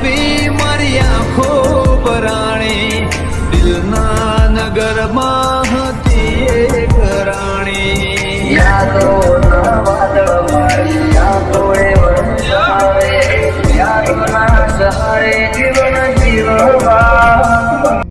આવી મારી આંખો પરાણી. દિલના નગરમાં હતી કરાણી યાદો